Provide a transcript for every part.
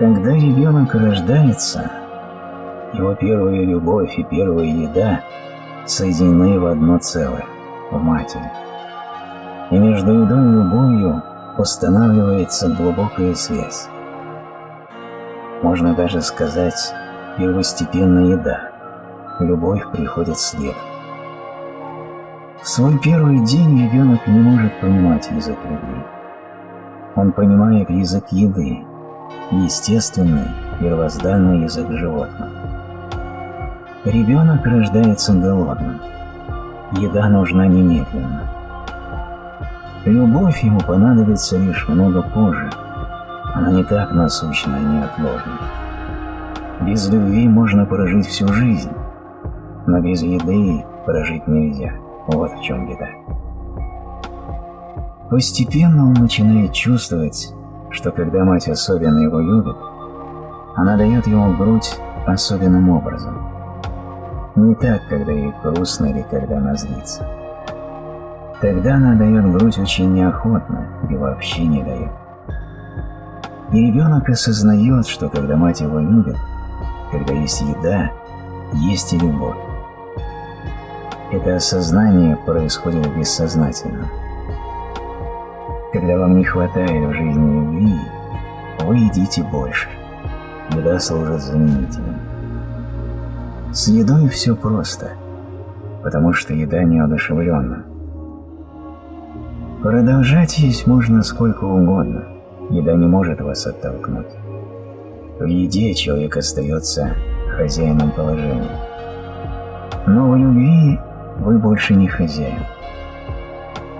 Когда ребенок рождается, его первая любовь и первая еда соединены в одно целое, в матери. И между едой и любовью устанавливается глубокая связь. Можно даже сказать, первостепенная еда. Любовь приходит следом. В свой первый день ребенок не может понимать язык любви. Он понимает язык еды, естественный, первозданный язык животных. Ребенок рождается голодным. Еда нужна немедленно. Любовь ему понадобится лишь много позже. Она не так насущна и неотложна. Без любви можно прожить всю жизнь, но без еды прожить нельзя. Вот в чем беда. Постепенно он начинает чувствовать, что когда мать особенно его любит, она дает ему грудь особенным образом. Не так, когда ей грустно или когда она злится. Тогда она дает грудь очень неохотно и вообще не дает. И ребенок осознает, что когда мать его любит, когда есть еда, есть и любовь. Это осознание происходит бессознательно. Когда вам не хватает в жизни любви, вы едите больше. Еда служит заменителем. С едой все просто, потому что еда неодушевленна. Продолжать есть можно сколько угодно, еда не может вас оттолкнуть. В еде человек остается хозяином положения. Но в любви вы больше не хозяин.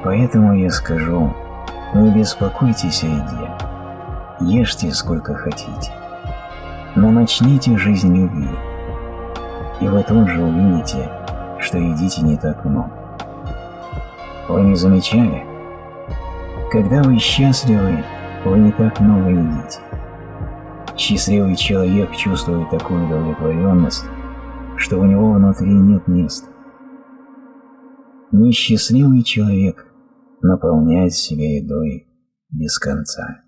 Поэтому я скажу, не беспокойтесь о еде, ешьте сколько хотите, но начните жизнь любви, и вы тут же увидите, что едите не так много. Вы не замечали? Когда вы счастливы, вы не так много едите. Счастливый человек чувствует такую удовлетворенность, что у него внутри нет места. Несчастливый человек наполняет себя едой без конца.